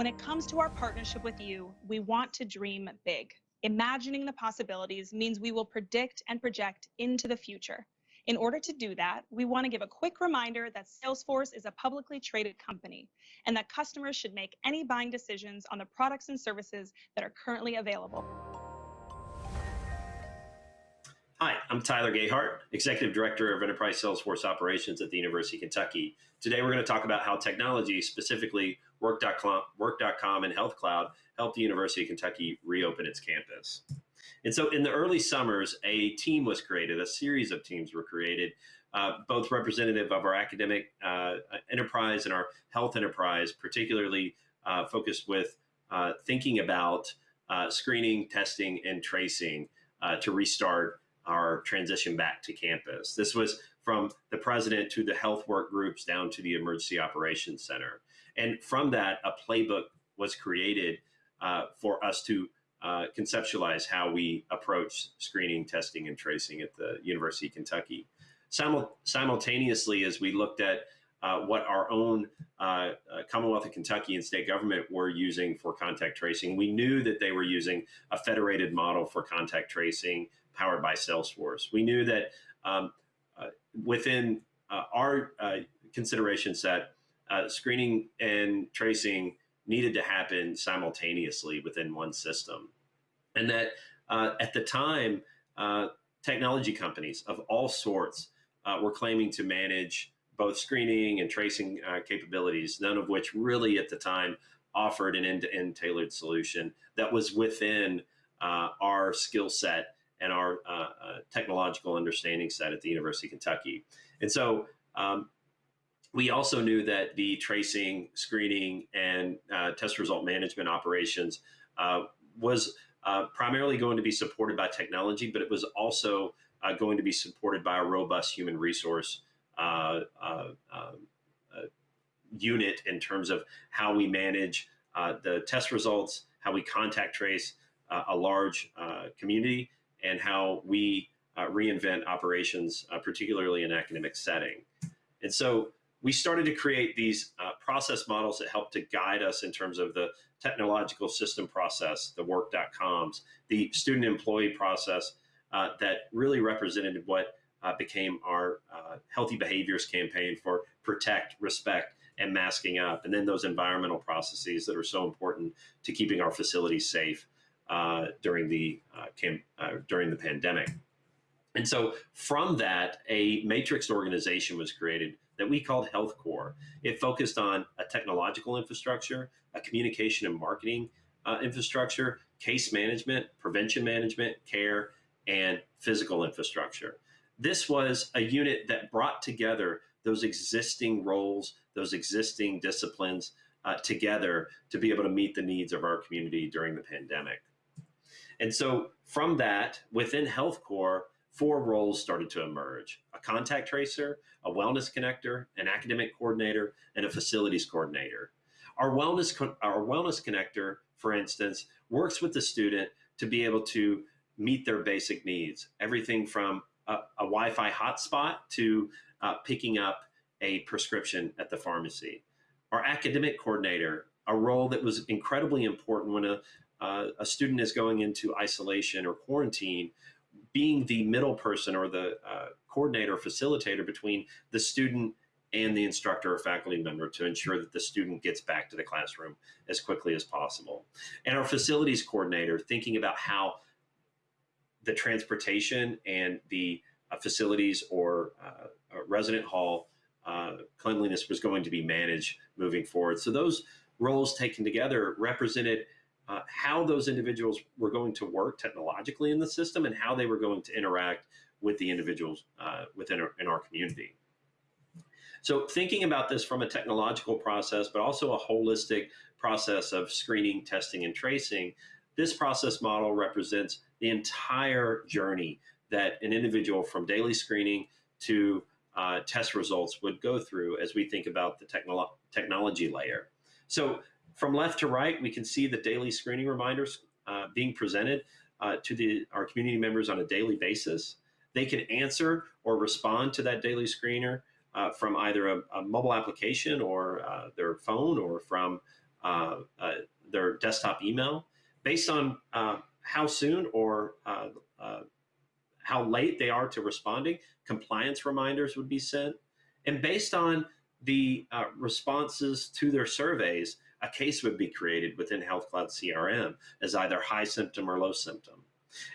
When it comes to our partnership with you, we want to dream big. Imagining the possibilities means we will predict and project into the future. In order to do that, we want to give a quick reminder that Salesforce is a publicly traded company and that customers should make any buying decisions on the products and services that are currently available. Hi, I'm Tyler Gayheart, Executive Director of Enterprise Salesforce Operations at the University of Kentucky. Today we're going to talk about how technology, specifically Work.com, Work.com and Health Cloud, helped the University of Kentucky reopen its campus. And so in the early summers, a team was created, a series of teams were created, uh, both representative of our academic uh, enterprise and our health enterprise, particularly uh, focused with uh, thinking about uh, screening, testing, and tracing uh, to restart our transition back to campus. This was from the president to the health work groups down to the emergency operations center. And from that, a playbook was created uh, for us to uh, conceptualize how we approach screening, testing, and tracing at the University of Kentucky. Simul simultaneously, as we looked at uh, what our own uh, uh, Commonwealth of Kentucky and state government were using for contact tracing. We knew that they were using a federated model for contact tracing powered by Salesforce. We knew that um, uh, within uh, our uh, consideration set, uh, screening and tracing needed to happen simultaneously within one system. And that uh, at the time, uh, technology companies of all sorts were claiming to manage both screening and tracing capabilities, none of which really at the time offered an end-to-end -end tailored solution that was within our skill set and our uh, uh, technological understanding set at the University of Kentucky. And so um, we also knew that the tracing, screening, and uh, test result management operations uh, was uh, primarily going to be supported by technology, but it was also uh, going to be supported by a robust human resource um, unit in terms of how we manage the test results, how we contact trace a large community, and how we uh, reinvent operations, uh, particularly in academic setting. And so we started to create these uh, process models that help to guide us in terms of the technological system process, the work.coms, the student employee process uh, that really represented what uh, became our uh, healthy behaviors campaign for protect, respect, and masking up, and then those environmental processes that are so important to keeping our facilities safe uh, during the uh, during the pandemic. And so from that, a matrix organization was created that we called Health Corps. It focused on a technological infrastructure, a communication and marketing uh, infrastructure, case management, prevention management, care, and physical infrastructure. This was a unit that brought together those existing roles, those existing disciplines uh, together to be able to meet the needs of our community during the pandemic. And so from that, within Health Corps, four roles started to emerge. A contact tracer, a wellness connector, an academic coordinator, and a facilities coordinator. Our wellness, our wellness connector, for instance, works with the student to be able to meet their basic needs. Everything from a, a Wi-Fi hotspot to uh, picking up a prescription at the pharmacy. Our academic coordinator, a role that was incredibly important when a, uh, a student is going into isolation or quarantine, being the middle person or the uh, coordinator or facilitator between the student and the instructor or faculty member to ensure that the student gets back to the classroom as quickly as possible. And our facilities coordinator thinking about how the transportation and the uh, facilities or uh, resident hall uh, cleanliness was going to be managed moving forward. So those roles taken together represented uh, how those individuals were going to work technologically in the system and how they were going to interact with the individuals uh, within our, in our community. So thinking about this from a technological process, but also a holistic process of screening, testing, and tracing, this process model represents the entire journey that an individual from daily screening to uh, test results would go through as we think about the technolo technology layer. So from left to right, we can see the daily screening reminders uh, being presented uh, to the, our community members on a daily basis. They can answer or respond to that daily screener uh, from either a, a, mobile application or uh, their phone or from uh, uh, their desktop email based on how soon or how late they are to responding. Compliance reminders would be sent, and based on the responses to their surveys, a case would be created within Health Cloud CRM as either high symptom or low symptom.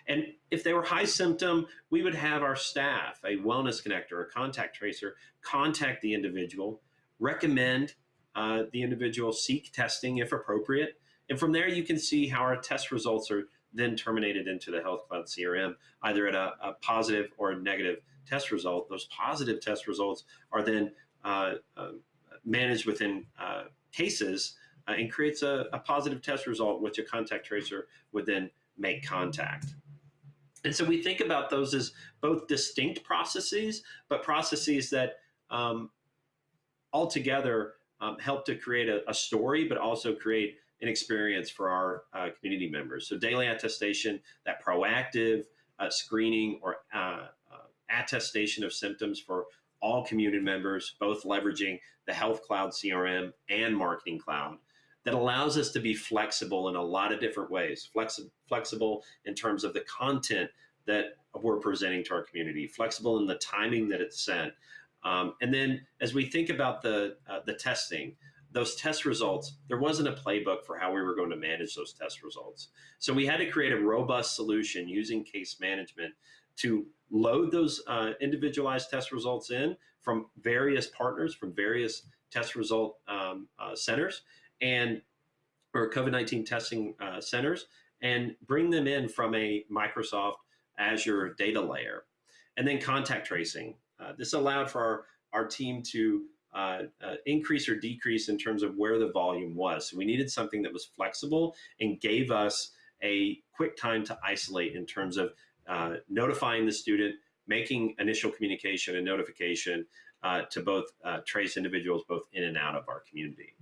And if they were high symptom, we would have our staff, a wellness connector, a contact tracer, contact the individual, recommend uh, the individual seek testing if appropriate. And from there, you can see how our test results are then terminated into the Health Cloud CRM, either at a, a positive or a negative test result. Those positive test results are then uh, uh, managed within uh, cases uh, and creates a, a positive test result, which a contact tracer would then make contact. And so we think about those as both distinct processes, but processes that um, altogether um, help to create a, a, story, but also create an experience for our uh, community members. So daily attestation, that proactive uh, screening or uh, uh attestation of symptoms for all community members, both leveraging the Health Cloud CRM and Marketing Cloud that allows us to be flexible in a lot of different ways. Flexi flexible in terms of the content that we're presenting to our community, flexible in the timing that it's sent. Um, and then as we think about the, uh, the testing, those test results, there wasn't a playbook for how we were going to manage those test results. So we had to create a robust solution using case management to load those uh, individualized test results in from various partners, from various test result um, uh, centers, and or COVID-19 testing uh, centers and bring them in from a Microsoft Azure data layer. And then contact tracing. Uh, this allowed for our, our team to uh, uh, increase or decrease in terms of where the volume was. So we needed something that was flexible and gave us a quick time to isolate in terms of uh, notifying the student, making initial communication and notification uh, to both trace individuals both in and out of our community.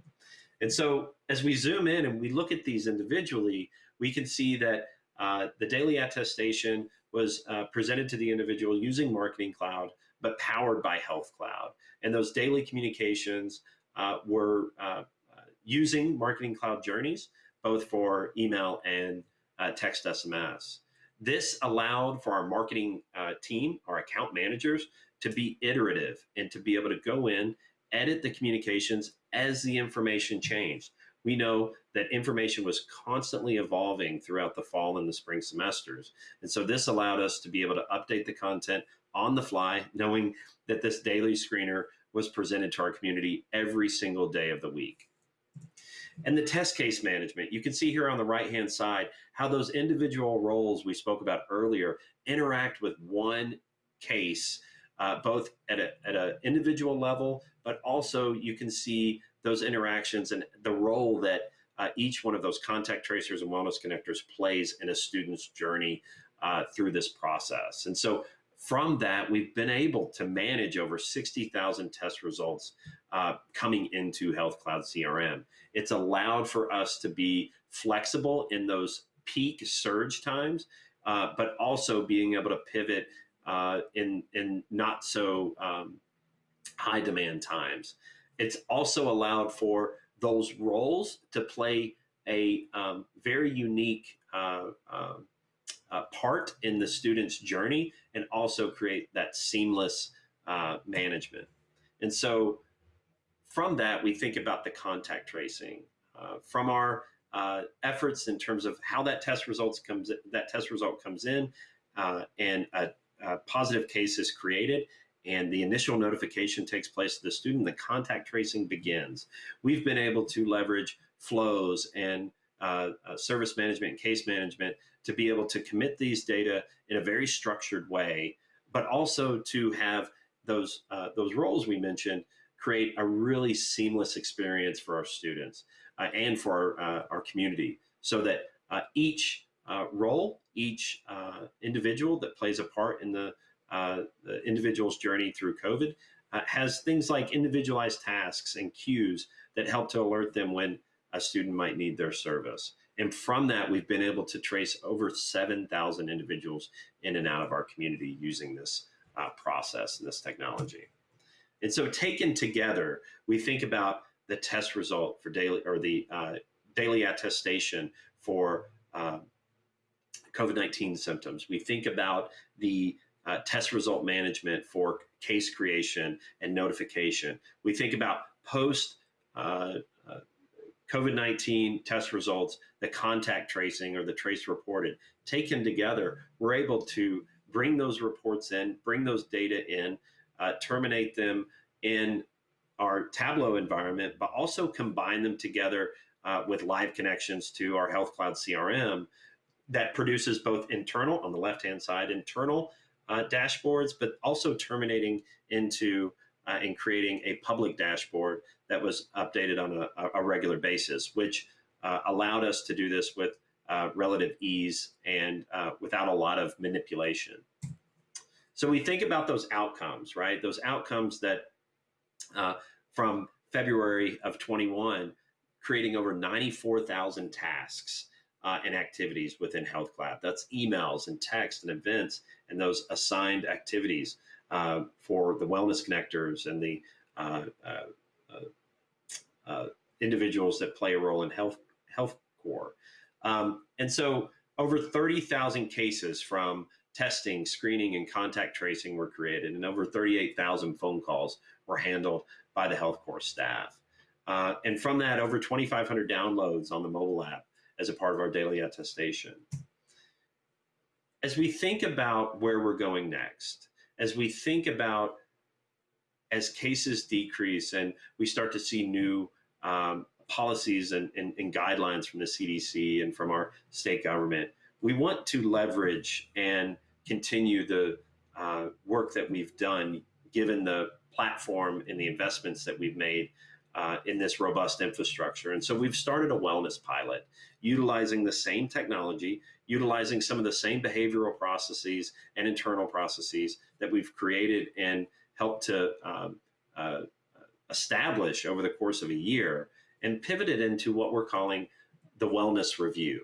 And so as we zoom in and we look at these individually, we can see that uh, the daily attestation was uh, presented to the individual using Marketing Cloud, but powered by Health Cloud. And those daily communications uh, were uh, uh, using Marketing Cloud journeys, both for email and uh, text SMS. This allowed for our marketing team, our account managers, to be iterative and to be able to go in edit the communications as the information changed. We know that information was constantly evolving throughout the fall and the spring semesters. And so this allowed us to be able to update the content on the fly, knowing that this daily screener was presented to our community every single day of the week. And the test case management, you can see here on the right-hand side how those individual roles we spoke about earlier interact with one case uh, both at an at a individual level, but also you can see those interactions and the role that uh, each one of those contact tracers and wellness connectors plays in a student's journey uh, through this process. And so from that, we've been able to manage over 60,000 test results uh, coming into Health Cloud CRM. It's allowed for us to be flexible in those peak surge times, uh, but also being able to pivot uh, in in not so um, high demand times. It's also allowed for those roles to play a um, very unique uh, uh, uh, part in the student's journey and also create that seamless uh, management. And so from that, we think about the contact tracing. Uh, from our uh, efforts in terms of how that test results comes that test result comes in and a uh, positive case is created and the initial notification takes place to the student, the contact tracing begins. We've been able to leverage flows and uh, uh, service management and case management to be able to commit these data in a very structured way, but also to have those, uh, those roles we mentioned create a really seamless experience for our students uh, and for our, uh, our community so that each role, each individual that plays a part in the, uh, the individual's journey through COVID uh, has things like individualized tasks and cues that help to alert them when a student might need their service. And from that, we've been able to trace over 7,000 individuals in and out of our community using this uh, process and this technology. And so taken together, we think about the test result for daily or the uh, daily attestation for uh, COVID 19 symptoms. We think about the uh, test result management for case creation and notification. We think about post uh, uh, COVID 19 test results, the contact tracing or the trace reported. Taken together, we're able to bring those reports in, bring those data in, uh, terminate them in our Tableau environment, but also combine them together uh, with live connections to our Health Cloud CRM that produces both internal, on the left hand side, internal uh, dashboards, but also terminating into uh, and creating a public dashboard that was updated on a, a regular basis, which uh, allowed us to do this with uh, relative ease and uh, without a lot of manipulation. So we think about those outcomes, right? Those outcomes that uh, from February of 21, creating over 94,000 tasks uh, and activities within Health Cloud. That's emails and text and events and those assigned activities uh, for the wellness connectors and the uh, uh, uh, uh individuals that play a role in health health core. Um, and so over 30,000 cases from testing, screening, and contact tracing were created, and over 38,000 phone calls were handled by the health core staff. Uh, and from that, over 2,500 downloads on the mobile app as a part of our daily attestation. As we think about where we're going next, as we think about as cases decrease and we start to see new um, policies and, and, and, guidelines from the CDC and from our state government, we want to leverage and continue the uh, work that we've done given the platform and the investments that we've made uh, in this robust infrastructure. And so we've started a wellness pilot utilizing the same technology, utilizing some of the same behavioral processes and internal processes that we've created and helped to um, uh, establish over the course of a year and pivoted into what we're calling the wellness review.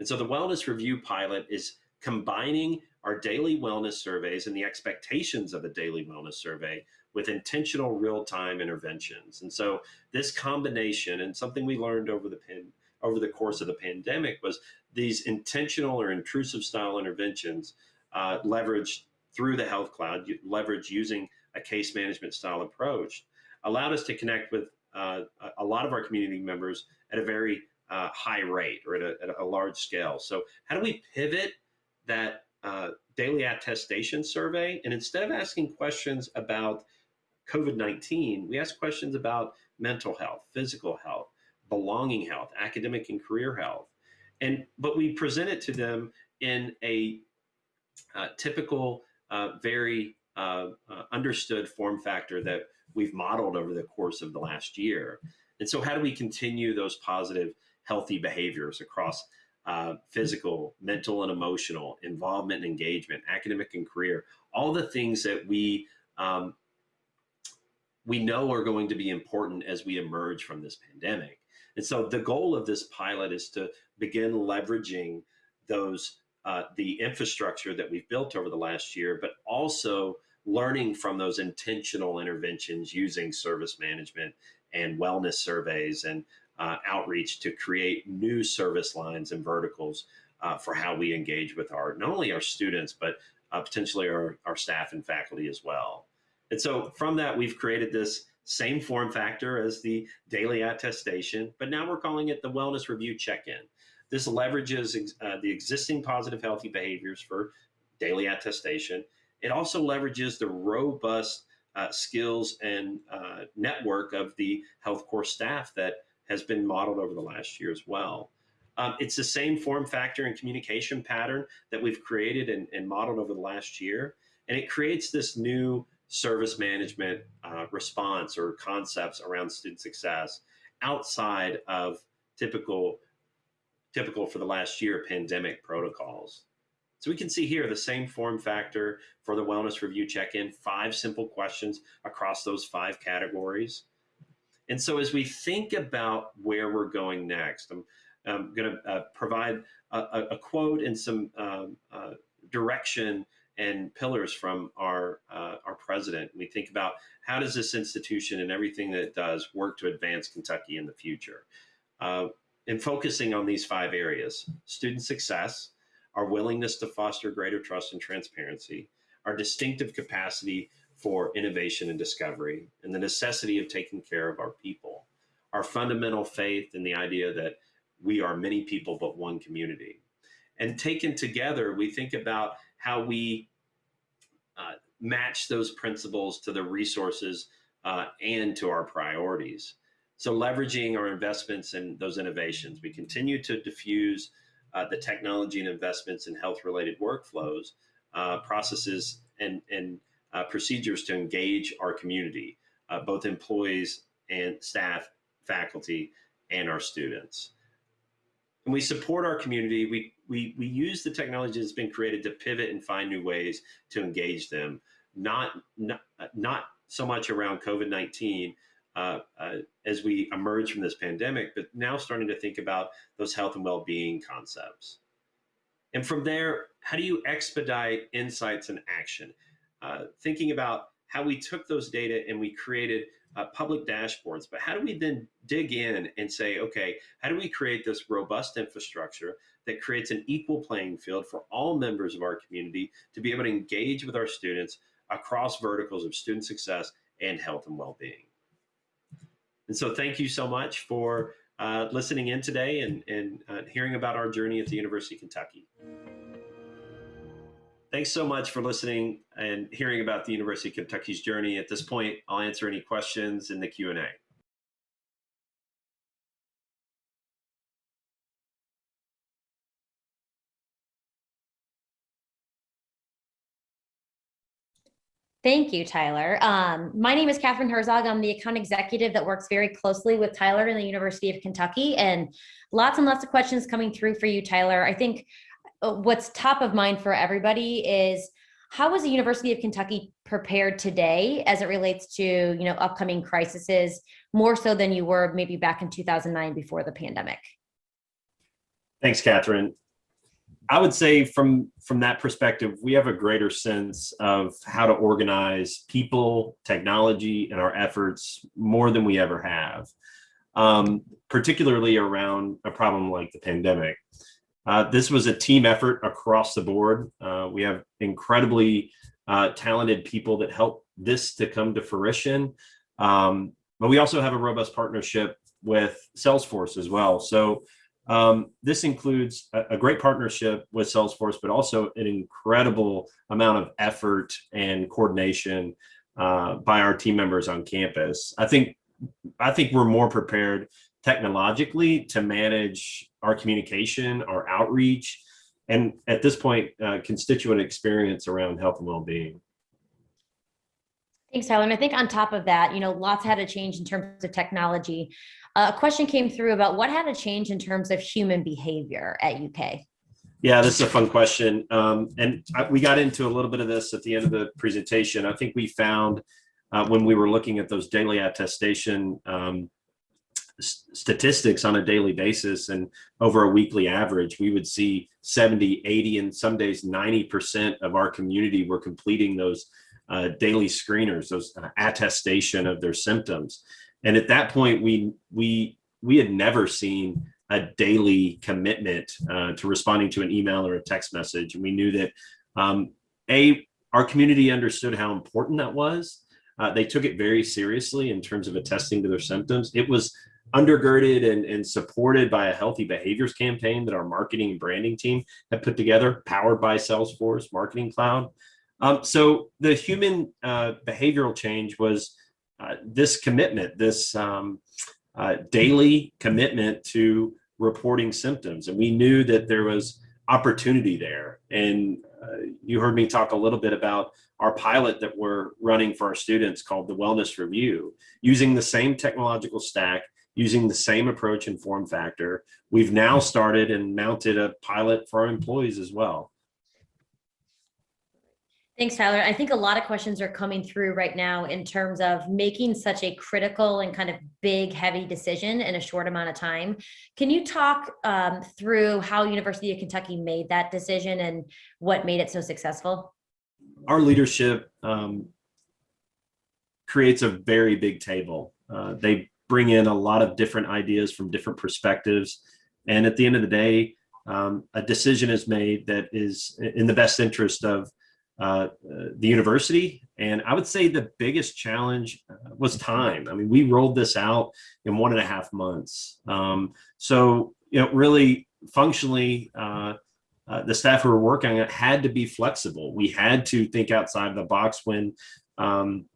And so the wellness review pilot is combining our daily wellness surveys and the expectations of a daily wellness survey with intentional real-time interventions. And so this combination and something we learned over the over the course of the pandemic was these intentional or intrusive style interventions uh, leveraged through the health cloud, leveraged using a case management style approach, allowed us to connect with uh, a lot of our community members at a very uh, high rate or at a, at a, large scale. So how do we pivot that uh, daily attestation survey and instead of asking questions about COVID 19, we ask questions about mental health, physical health, belonging health, academic and career health. And, but we present it to them in a uh, typical, uh, very uh, uh understood form factor that we've modeled over the course of the last year. And so, how do we continue those positive, healthy behaviors across uh, physical, mental, and emotional involvement and engagement, academic and career, all the things that we um, we know are going to be important as we emerge from this pandemic. And so the goal of this pilot is to begin leveraging those uh, the infrastructure that we've built over the last year, but also learning from those intentional interventions using service management and wellness surveys and uh, outreach to create new service lines and verticals uh, for how we engage with our not only our students but uh, potentially our, our staff and faculty as well. And so from that, we've created this same form factor as the daily attestation, but now we're calling it the wellness review check-in. This leverages uh, the existing positive healthy behaviors for daily attestation. It also leverages the robust uh, skills and uh, network of the health core staff that has been modeled over the last year as well. Um, it's the same form factor and communication pattern that we've created and, and modeled over the last year. And it creates this new service management uh, response or concepts around student success outside of typical typical for the last year pandemic protocols. So we can see here the same form factor for the wellness review check-in, five simple questions across those five categories. And so as we think about where we're going next, I'm, I'm going to uh, provide a, a, quote and some um, uh, direction and pillars from our uh, our president. We think about how does this institution and everything that it does work to advance Kentucky in the future. Uh, and focusing on these five areas: student success, our willingness to foster greater trust and transparency, our distinctive capacity for innovation and discovery, and the necessity of taking care of our people, our fundamental faith in the idea that we are many people but one community. And taken together, we think about how we uh, match those principles to the resources uh, and to our priorities. So leveraging our investments in those innovations, we continue to diffuse uh, the technology and investments in health-related workflows, uh, processes, and, and uh, procedures to engage our community, uh, both employees and staff, faculty, and our students. And we support our community. We, we, we use the technology that's been created to pivot and find new ways to engage them, not, not, not so much around COVID-19 uh, uh, as we emerge from this pandemic, but now starting to think about those health and well-being concepts. And from there, how do you expedite insights and action? Uh, thinking about how we took those data and we created uh, public dashboards, but how do we then dig in and say, okay, how do we create this robust infrastructure that creates an equal playing field for all members of our community to be able to engage with our students across verticals of student success and health and well-being. And so thank you so much for uh, listening in today and, and uh, hearing about our journey at the University of Kentucky. Thanks so much for listening and hearing about the University of Kentucky's journey. At this point, I'll answer any questions in the Q&A. Thank you, Tyler. Um, my name is Catherine Herzog. I'm the account executive that works very closely with Tyler in the University of Kentucky and lots and lots of questions coming through for you, Tyler. I think what's top of mind for everybody is how is the University of Kentucky prepared today as it relates to you know upcoming crises more so than you were maybe back in 2009 before the pandemic? Thanks, Catherine. I would say from from that perspective, we have a greater sense of how to organize people, technology, and our efforts more than we ever have, um, particularly around a problem like the pandemic. Uh, this was a team effort across the board. Uh, we have incredibly uh, talented people that help this to come to fruition. Um, but we also have a robust partnership with Salesforce as well. So um, this includes a, a, great partnership with Salesforce, but also an incredible amount of effort and coordination uh, by our team members on campus. I think I think we're more prepared technologically to manage our communication, our outreach, and at this point, uh, constituent experience around health and well-being. Thanks, Tyler. And I think on top of that, you know, lots had to change in terms of technology. Uh, a question came through about what had to change in terms of human behavior at UK. Yeah, this is a fun question. Um, and I, we got into a little bit of this at the end of the presentation. I think we found uh, when we were looking at those daily attestation um, statistics on a daily basis and over a weekly average, we would see 70, 80, and some days 90% of our community were completing those uh, daily screeners, those uh, attestation of their symptoms. And at that point, we we we had never seen a daily commitment uh, to responding to an email or a text message. And we knew that um, a our community understood how important that was. Uh, they took it very seriously in terms of attesting to their symptoms. It was undergirded and, and supported by a healthy behaviors campaign that our marketing and branding team had put together, powered by Salesforce Marketing Cloud. Um, so the human uh, behavioral change was uh, this commitment, this um, uh, daily commitment to reporting symptoms. And we knew that there was opportunity there. And uh, you heard me talk a little bit about our pilot that we're running for our students called the Wellness Review, using the same technological stack, using the same approach and form factor. We've now started and mounted a pilot for our employees as well. Thanks, Tyler. I think a lot of questions are coming through right now in terms of making such a critical and kind of big, heavy decision in a short amount of time. Can you talk um, through how University of Kentucky made that decision and what made it so successful? our leadership um, creates a very big table. Uh, they bring in a lot of different ideas from different perspectives. And at the end of the day, um, a decision is made that is in the best interest of uh, the university. And I would say the biggest challenge uh, was time. I mean, we rolled this out in one and a half months. Um, so, you know, really functionally, uh, uh, the staff who were working on it had to be flexible. We had to think outside the box when um,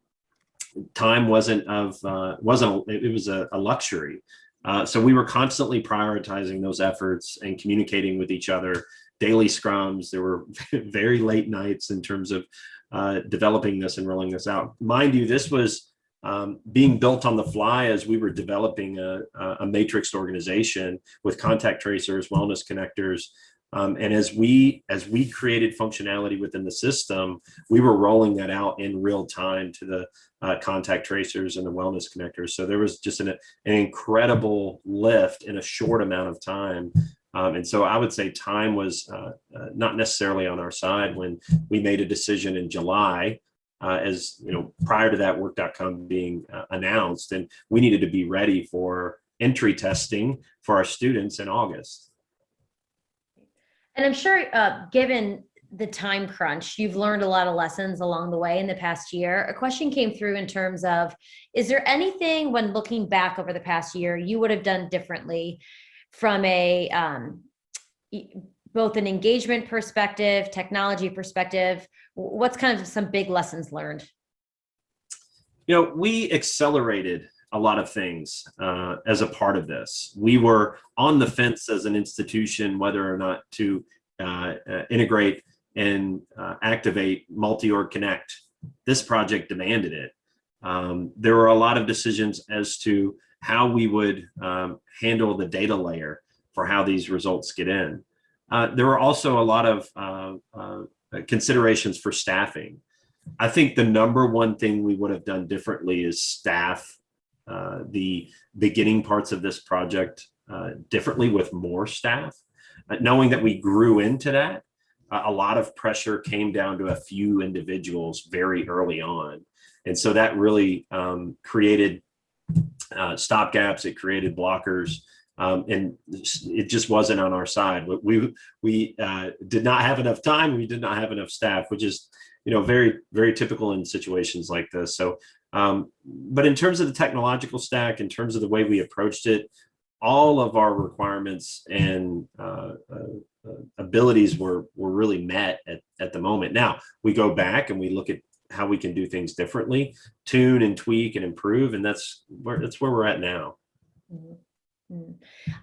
time wasn't of uh, wasn't a, it was a, a luxury. Uh, so we were constantly prioritizing those efforts and communicating with each other. Daily scrums. There were very late nights in terms of uh, developing this and rolling this out. Mind you, this was um, being built on the fly as we were developing a, a matrix organization with contact tracers, wellness connectors, um, and as we as we created functionality within the system, we were rolling that out in real time to the uh, contact tracers and the wellness connectors. So there was just an, an incredible lift in a short amount of time. Um, and so I would say time was uh, uh, not necessarily on our side when we made a decision in July uh, as you know, prior to that work.com being uh, announced, and we needed to be ready for entry testing for our students in August. And I'm sure, uh, given the time crunch, you've learned a lot of lessons along the way in the past year. A question came through in terms of, is there anything when looking back over the past year you would have done differently from a um, both an engagement perspective, technology perspective? What's kind of some big lessons learned? You know, we accelerated a lot of things uh, as a part of this. We were on the fence as an institution whether or not to uh, uh, integrate and uh, activate multi-org connect. This project demanded it. Um, there were a lot of decisions as to how we would um, handle the data layer for how these results get in. Uh, there were also a lot of considerations for staffing. I think the number one thing we would have done differently is staff uh, the beginning parts of this project uh, differently with more staff. Uh, knowing that we grew into that, a lot of pressure came down to a few individuals very early on. And so that really um, created uh, stop gaps, it created blockers, um, and it just wasn't on our side. We, we uh, did not have enough time, we did not have enough staff, which is you know, very, very typical in situations like this. So um, but in terms of the technological stack, in terms of the way we approached it, all of our requirements and uh, uh, uh, abilities were were really met at, at the moment. Now we go back and we look at how we can do things differently, tune and tweak and improve, and that's where that's where we're at now. Mm -hmm.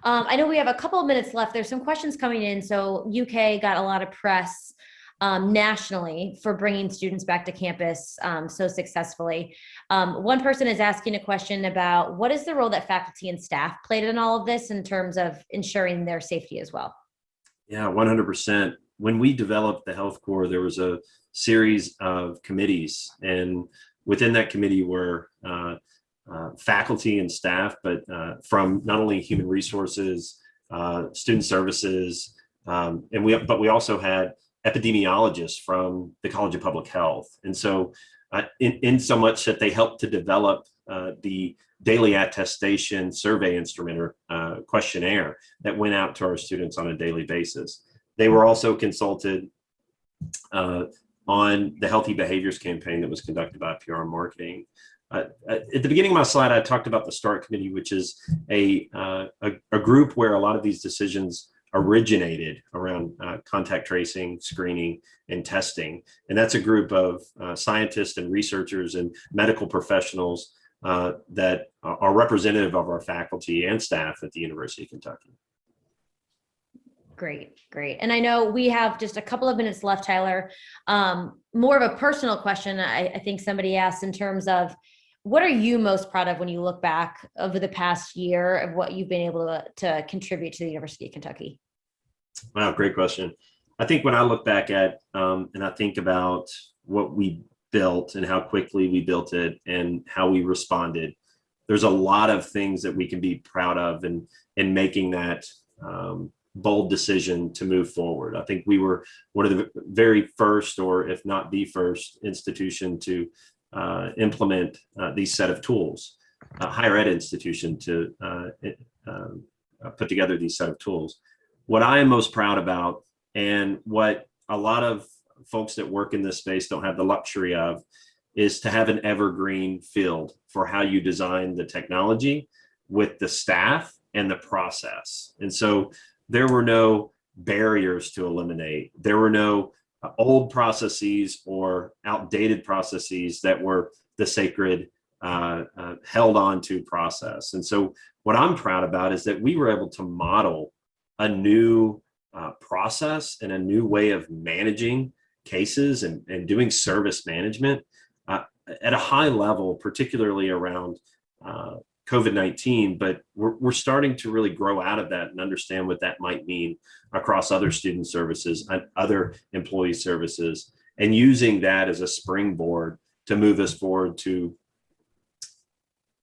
um, I know we have a couple of minutes left. There's some questions coming in. So UK got a lot of press um, nationally for bringing students back to campus um, so successfully. Um, one person is asking a question about what is the role that faculty and staff played in all of this in terms of ensuring their safety as well? Yeah, 100%. When we developed the health core, there was a series of committees and within that committee were uh, uh, faculty and staff, but uh, from not only human resources, uh, student services, um, and we, but we also had epidemiologists from the College of Public Health. And so uh, in, in so much that they helped to develop uh, the daily attestation survey instrument or uh, questionnaire that went out to our students on a daily basis. They were also consulted uh, on the healthy behaviors campaign that was conducted by PR marketing. Uh, at the beginning of my slide, I talked about the START committee, which is a, uh, a, a group where a lot of these decisions originated around uh, contact tracing, screening, and testing. And that's a group of uh, scientists and researchers and medical professionals uh, that are representative of our faculty and staff at the University of Kentucky. Great, great. And I know we have just a couple of minutes left, Tyler. Um, more of a personal question I, I think somebody asked in terms of what are you most proud of when you look back over the past year of what you've been able to, to contribute to the University of Kentucky? Wow, great question. I think when I look back at um, and I think about what we built and how quickly we built it and how we responded, there's a lot of things that we can be proud of and in, in making that um, bold decision to move forward. I think we were one of the very first, or if not the first, institution to uh, implement uh, these set of tools, a higher ed institution to uh, uh, put together these set of tools. What I am most proud about, and what a lot of folks that work in this space don't have the luxury of, is to have an evergreen field for how you design the technology with the staff and the process. And so there were no barriers to eliminate. There were no old processes or outdated processes that were the sacred uh, uh, held on to process. And so what I'm proud about is that we were able to model a new uh, process and a new way of managing cases and, and doing service management uh, at a high level, particularly around uh, COVID-19, but we're, we're starting to really grow out of that and understand what that might mean across other student services and other employee services, and using that as a springboard to move us forward to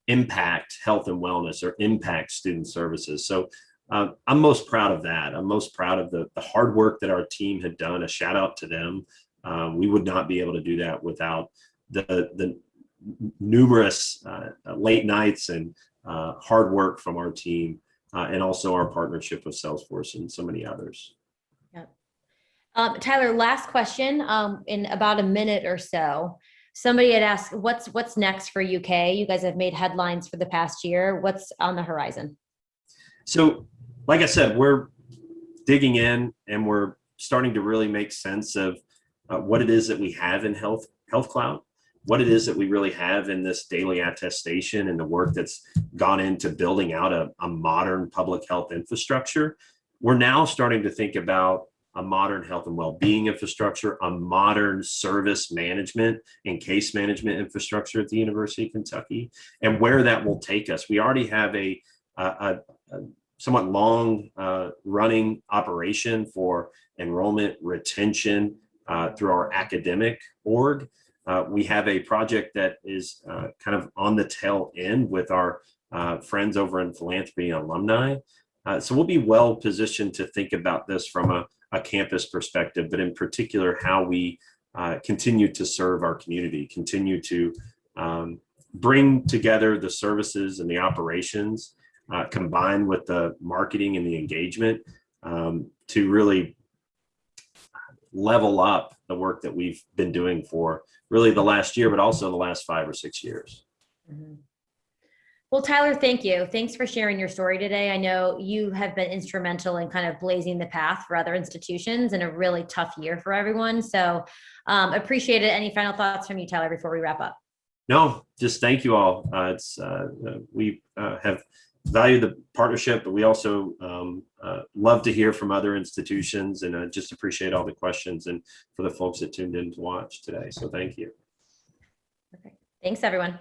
impact health and wellness or impact student services. So uh, I'm most proud of that. I'm most proud of the, the hard work that our team had done. A shout out to them. Um, we would not be able to do that without the, the numerous uh, late nights and uh, hard work from our team uh, and also our partnership with Salesforce and so many others. Um, Tyler, last question, um, in about a minute or so. Somebody had asked, what's, what's next for UK? You guys have made headlines for the past year. What's on the horizon? So, like I said, we're digging in and we're starting to really make sense of uh, what it is that we have in Health Health Cloud, what it is that we really have in this daily attestation and the work that's gone into building out a, a modern public health infrastructure. We're now starting to think about a modern health and well-being infrastructure, a modern service management and case management infrastructure at the University of Kentucky, and where that will take us. We already have a, a, a somewhat long uh, running operation for enrollment retention uh, through our academic org. Uh, we have a project that is uh, kind of on the tail end with our uh, friends over in philanthropy alumni. Uh, so we'll be well positioned to think about this from a, a campus perspective, but in particular, how we uh, continue to serve our community, continue to um, bring together the services and the operations combined with the marketing and the engagement um, to really level up the work that we've been doing for really the last year, but also the last five or six years. Mhm. Well, Tyler, thank you. Thanks for sharing your story today. I know you have been instrumental in kind of blazing the path for other institutions in a really tough year for everyone. So um, appreciate it. Any final thoughts from you, Tyler, before we wrap up? No, just thank you all. Uh, it's uh, uh, we uh, have valued the partnership, but we also um, uh, love to hear from other institutions and just appreciate all the questions and for the folks that tuned in to watch today. So thank you. Perfect. Thanks, everyone.